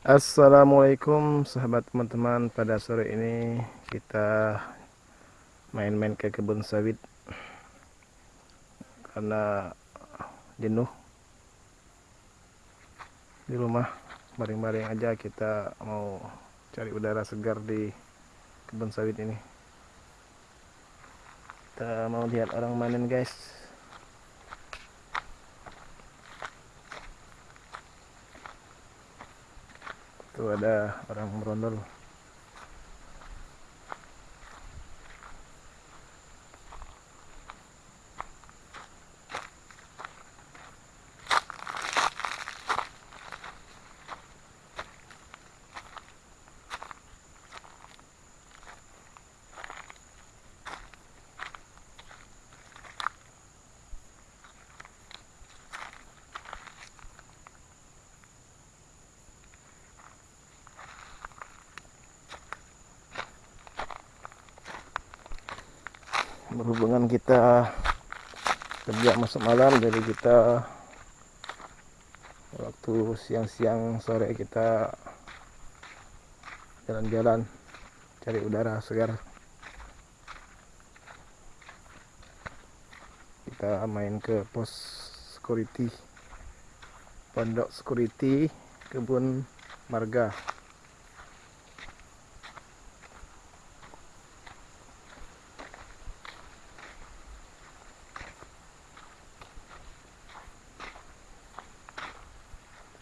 Assalamualaikum sahabat teman-teman. Pada sore ini kita main-main ke kebun sawit. Karena jenuh. Di rumah baring-baring aja kita mau cari udara segar di kebun sawit ini. Kita mau lihat orang manen guys Tuh ada orang merondol. Berhubungan kita kerja masuk malam jadi kita waktu siang-siang sore kita jalan-jalan cari udara segar. Kita main ke pos security pondok security kebun marga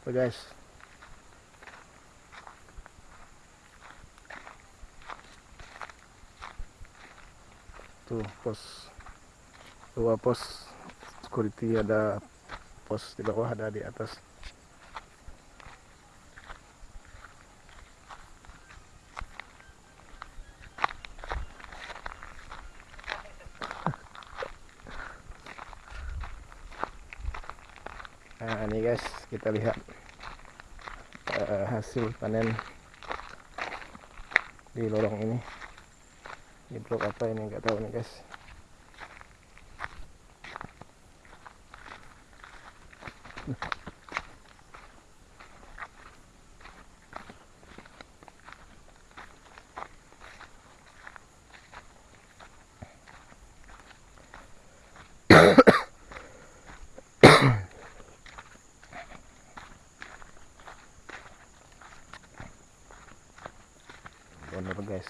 guys? Tuh pos. Dua pos security ada pos di bawah ada di atas. Nah ini guys kita lihat uh, hasil panen di lorong ini. Di blok apa ini? Nggak tahu nih guys bener guys.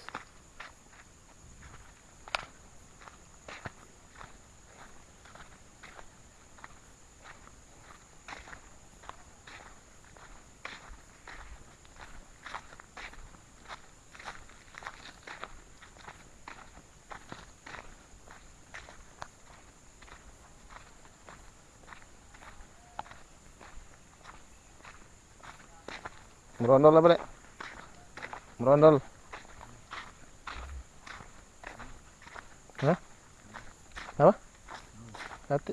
Merondol apa dek? Merondol Apa? Hati.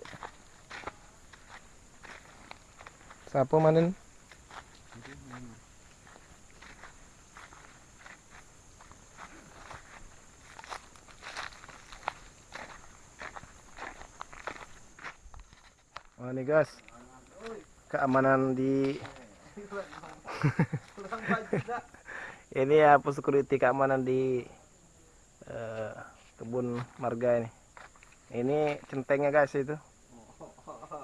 Siapa manen? Oh ini guys, keamanan di ini ya security keamanan di uh, kebun marga ini ini centengnya guys itu.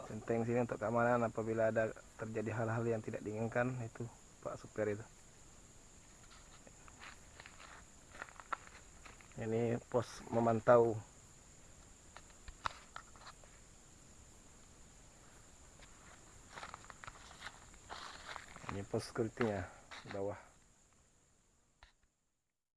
Centeng sini untuk keamanan apabila ada terjadi hal-hal yang tidak diinginkan itu pak supir itu. Ini pos memantau. Ini pos security bawah